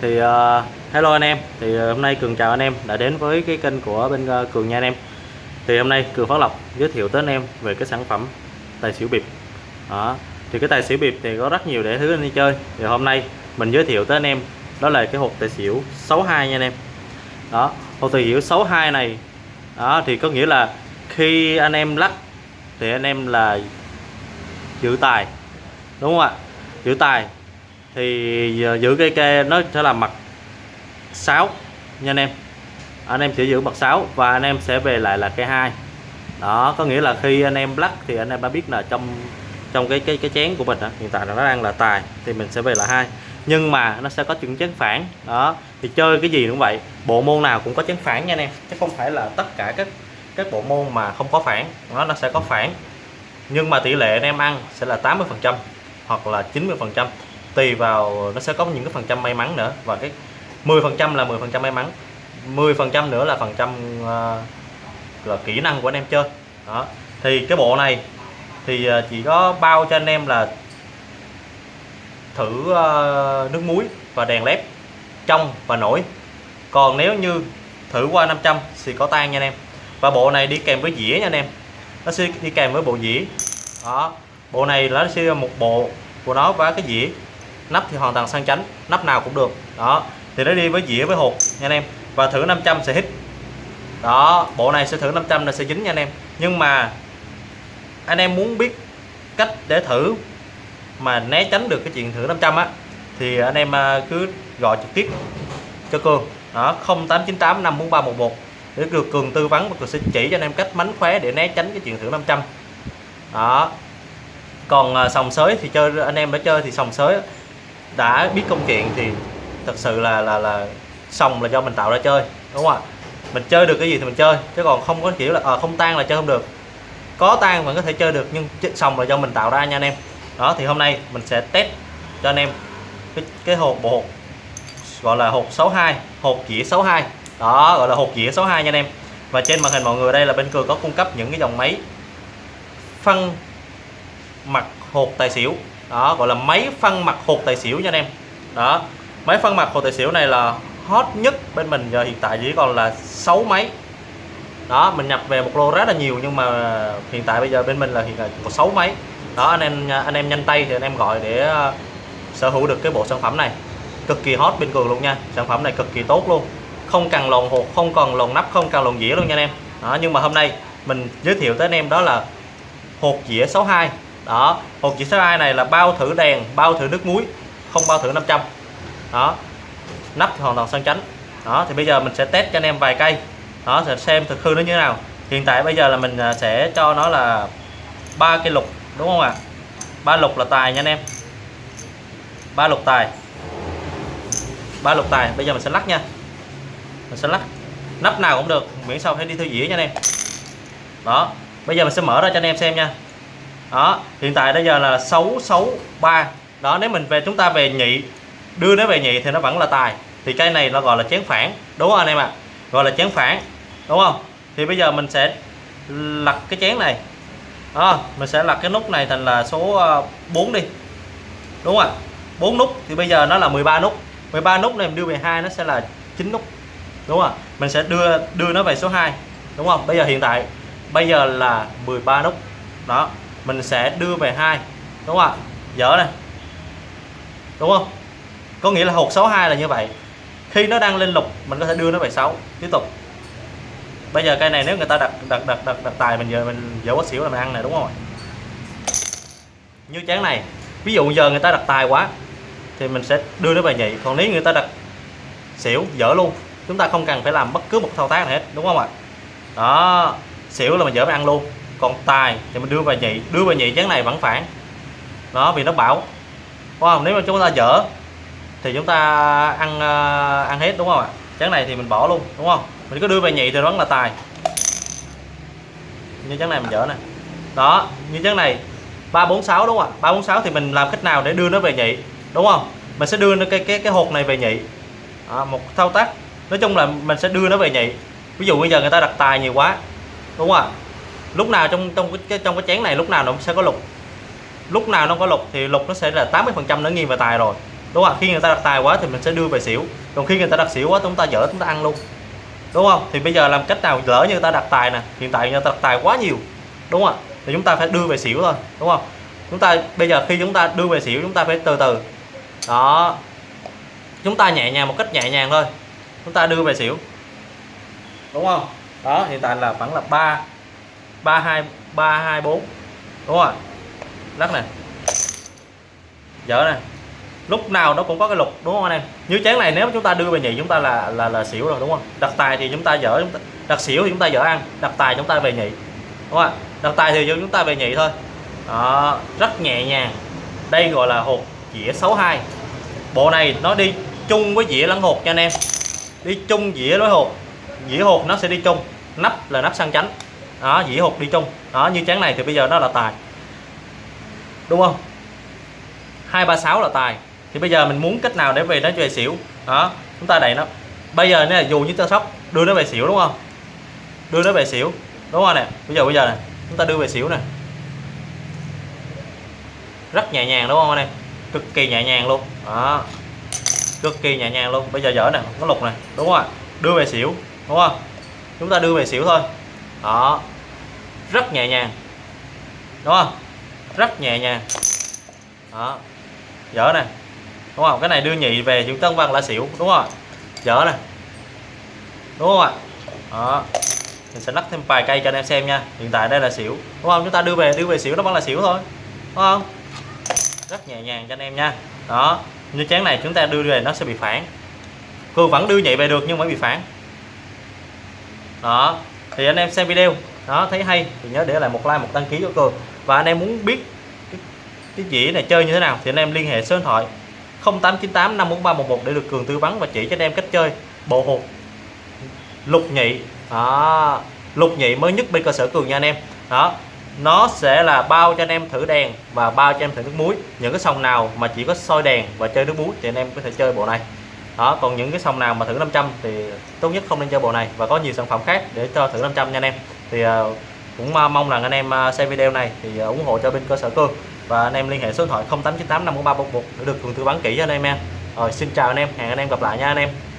thì uh, hello anh em. Thì uh, hôm nay cường chào anh em đã đến với cái kênh của bên uh, cường nha anh em. Thì hôm nay cường phát lộc giới thiệu tới anh em về cái sản phẩm tài xỉu bịp. Đó. Thì cái tài xỉu bịp thì có rất nhiều để thứ anh đi chơi. Thì hôm nay mình giới thiệu tới anh em đó là cái hộp tài xỉu 62 nha anh em. Đó hộp tài xỉu 62 này đó thì có nghĩa là khi anh em lắc thì anh em là giữ tài đúng không ạ? Giữ tài thì ờ, giữ cây kê nó sẽ là mặt 6 nha anh em. Anh em sẽ giữ mặt 6 và anh em sẽ về lại là cây hai. Đó có nghĩa là khi anh em lắc thì anh em đã biết là trong trong cái cái cái chén của mình đó, hiện tại là nó đang là tài thì mình sẽ về là hai. Nhưng mà nó sẽ có chừng chén phản. Đó thì chơi cái gì cũng vậy. Bộ môn nào cũng có chén phản nha anh em chứ không phải là tất cả các các bộ môn mà không có phản nó nó sẽ có phản. Nhưng mà tỷ lệ anh em ăn sẽ là 80 phần trăm hoặc là 90 phần trăm tùy vào nó sẽ có những cái phần trăm may mắn nữa. Và cái 10 phần trăm là 10 phần trăm may mắn 10 phần trăm nữa là phần trăm uh, là kỹ năng của anh em chơi. Đó. Thì cái bộ này thì ờ, chỉ có bao cho anh em là thử uh, nước muối và đèn led trong và nổi. Còn nếu như thử qua 500 thì có tan nha anh em. Và bộ này đi kèm với dĩa nha anh em. Nó sẽ đi kèm với bộ dĩa. Đó. Bộ này nó sẽ một bộ của nó và cái dĩa nắp thì hoàn toàn sang chánh, nắp nào cũng được. Đó, thì nó đi với dĩa với hột nha anh em. Và thử 500 sẽ hít. Đó, bộ này sẽ thử 500 là sẽ dính nha anh em. Nhưng mà anh em muốn biết cách để thử mà né tránh được cái chuyện thử 500 á, thì anh em à, cứ gọi trực tiếp cho Cường. Đó 0898 54311 để được Cường tư vấn và Cường sẽ chỉ cho anh em cách mánh khóe để né tránh cái chuyện thử 500 đó, còn à, sòng sới thì chơi, anh em đã chơi thì sòng sới đã biết công chuyện thì thật sự là là là sòng là do mình tạo ra chơi đúng không ạ? Mình chơi được cái gì thì mình chơi chứ còn không có kiểu là à, không tan là chơi không được. Có tan vẫn có thể chơi được nhưng sòng là do mình tạo ra nha anh em. Đó thì hôm nay mình sẽ test cho anh em cái, cái hộp bộ gọi là hộp 62 hộp dĩa 62 đó gọi là hộp dĩa 62 nha anh em. Và trên màn hình mọi người đây là bên cường có cung cấp những cái dòng máy phân mặt hột tài xỉu đó, gọi là máy phân mặt hột tài xỉu nha anh em. Đó, máy phân mặt hột tài xỉu này là hot nhất bên mình, giờ hiện tại chỉ còn là 6 máy. Đó, mình nhập về một lô rất là nhiều, nhưng mà hiện tại bây giờ bên mình là hiện tại có 6 máy. Đó, anh em anh em nhanh tay thì anh em gọi để ờ, sở hữu được cái bộ sản phẩm này. Cực kỳ hot bên cường luôn nha, sản phẩm này cực kỳ tốt luôn. Không cần lồng hột, không cần lồng nắp, không cần lồng dĩa luôn nha anh em. Đó, nhưng mà hôm nay mình giới thiệu tới anh em đó là hột dĩa 62 đó chỉ số 62 này là bao thử đèn, bao thử nước muối, không bao thử 500 đó, nắp thì hoàn toàn sang chánh. Đó, thì bây giờ mình sẽ test cho anh em vài cây. Đó, sẽ xem thực hư nó như thế nào. Hiện tại bây giờ là mình à, sẽ cho nó là ba cây lục, đúng không ạ? Ba lục là tài nha anh em. Ba lục tài. Ba lục tài, bây giờ mình sẽ lắc nha. Mình sẽ lắc. Nắp nào cũng được, miễn sao phải đi theo dĩa nha anh em. Đó, bây giờ mình sẽ mở ra cho anh em xem nha đó hiện tại bây giờ là 663 đó nếu mình về chúng ta về nhị đưa nó về nhị thì nó vẫn là tài. Thì cây này nó gọi là chén phản đúng không anh em ạ? À? gọi là chén phản đúng không? Thì bây giờ mình sẽ lật cái chén này. Đó, mình sẽ lật cái nút này thành là số ờ, 4 đi. Đúng không ạ? 4 nút thì bây giờ nó là 13 nút. 13 nút này mình đưa về 2 nó sẽ là 9 nút. Đúng không ạ? Mình sẽ đưa đưa nó về số 2 đúng không? Bây giờ hiện tại bây giờ là 13 nút. Đó mình sẽ đưa về hai đúng không ạ? Dở này. Đúng không? Có nghĩa là hột 62 là như vậy. Khi nó đang lên lục mình có thể đưa nó về 6 tiếp tục. Bây giờ cây này nếu người ta đặt đặt đặt đặt, đặt tài mình giờ mình dở quá xỉu là mình ăn này đúng không như chén này ví dụ giờ người ta đặt tài quá thì mình sẽ đưa nó về nhị còn nếu người ta đặt xỉu dở luôn chúng ta không cần phải làm bất cứ một thao tác nào hết đúng không ạ? Đó xỉu là mình dở mình ăn luôn còn tài thì mình đưa về nhị đưa về nhị chén này vẫn phản. Đó vì nó bảo đúng không nếu mà chúng ta dở thì chúng ta ăn ờ, ăn hết đúng không ạ? Chén này thì mình bỏ luôn đúng không? Mình cứ đưa về nhị thì vẫn là tài. Như chén này mình dở nè. Đó như chén này 346 đúng không ạ? 346 thì mình làm cách nào để đưa nó về nhị đúng không? Mình sẽ đưa nó cái cái cái hột này về nhị. À, một thao tác. Nói chung là mình sẽ đưa nó về nhị. Ví dụ bây giờ người ta đặt tài nhiều quá đúng không ạ? Lúc nào trong trong cái trong cái chén này lúc nào nó sẽ có lục. Lúc nào nó có lục thì lục nó sẽ là 80 phần trăm nó nghiêng về tài rồi. Đúng không khi người ta đặt tài quá thì mình sẽ đưa về xỉu. Còn khi người ta đặt xỉu quá, chúng ta dở, chúng ta ăn luôn. Đúng không? Thì bây giờ làm cách nào lỡ như người ta đặt tài nè, hiện tại người ta đặt tài quá nhiều. Đúng không thì chúng ta phải đưa về xỉu thôi. Đúng không? Chúng ta, bây giờ khi chúng ta đưa về xỉu, chúng ta phải từ từ. Đó. Chúng ta nhẹ nhàng một cách nhẹ nhàng thôi. Chúng ta đưa về xỉu. Đúng không? Đó, hiện tại là vẫn là ba ba hai ba hai bốn. Đúng không lắc nè. Dở nè. Lúc nào nó cũng có cái lục đúng không anh em? Như chén này nếu chúng ta đưa về nhị chúng ta là là là xỉu rồi đúng không? Đặt tài thì chúng ta dở đặt xỉu thì chúng ta dở ăn đặt tài chúng ta về nhị. Đúng không đặt tài thì chúng ta về nhị thôi. Đó, rất nhẹ nhàng. Đây gọi là hột dĩa 62 bộ này nó đi chung với dĩa lẫn hột cho anh em. Đi chung dĩa với hột. Dĩa hột nó sẽ đi chung. Nắp là nắp sang chánh đó dĩa hụt đi chung. Đó, như chén này thì bây giờ nó là tài. Đúng không? 236 là tài. Thì bây giờ mình muốn cách nào để về nó về xỉu? Đó, chúng ta đẩy nó. Bây giờ này dù như tơ sóc, đưa nó về xỉu đúng không? Đưa nó về xỉu. Đúng không nè? Bây giờ bây giờ này chúng ta đưa về xỉu nè. Rất nhẹ nhàng đúng không anh em? Cực kỳ nhẹ nhàng luôn. Đó. Cực kỳ nhẹ nhàng luôn. Bây giờ dở nè có lục này đúng không ạ? Đưa về xỉu, đúng không? Chúng ta đưa về xỉu thôi đó. Rất nhẹ nhàng. Đúng không? Rất nhẹ nhàng. Đó. Dở nè. Đúng không? Cái này đưa nhị về chữ tân văn là xỉu, đúng không dở nè. Đúng không ạ? Đó. Mình sẽ lắc thêm vài cây cho anh em xem nha. Hiện tại đây là xỉu. Đúng không? Chúng ta đưa về đưa về xỉu nó vẫn là xỉu thôi. Đúng không? Rất nhẹ nhàng cho anh em nha. Đó. Như chén này chúng ta đưa về nó sẽ bị phản. Cường vẫn đưa nhị về được nhưng mới bị phản. Đó thì anh em xem video. Đó thấy hay. Thì nhớ để lại một like một đăng ký cho cường và anh em muốn biết cái, cái dĩa này chơi như thế nào thì anh em liên hệ số điện thoại 0898 54311 để được cường tư vấn và chỉ cho anh em cách chơi. Bộ hột lục nhị. Đó lục nhị mới nhất bên cơ sở cường nha anh em. Đó nó sẽ là bao cho anh em thử đèn và bao cho anh em thử nước muối. Những cái sòng nào mà chỉ có soi đèn và chơi nước muối thì anh em có thể chơi bộ này đó còn những cái sòng nào mà thử 500 thì tốt nhất không nên chơi bộ này và có nhiều sản phẩm khác để cho thử 500 nha anh em. Thì uh, cũng ờ, mong rằng anh em ờ, xem video này thì ủng hộ cho bên cơ sở cương và anh em liên hệ số điện thoại 0898 54311 để được cường tư vấn kỹ cho anh em nha. Rồi xin chào anh em hẹn anh em gặp lại nha anh em.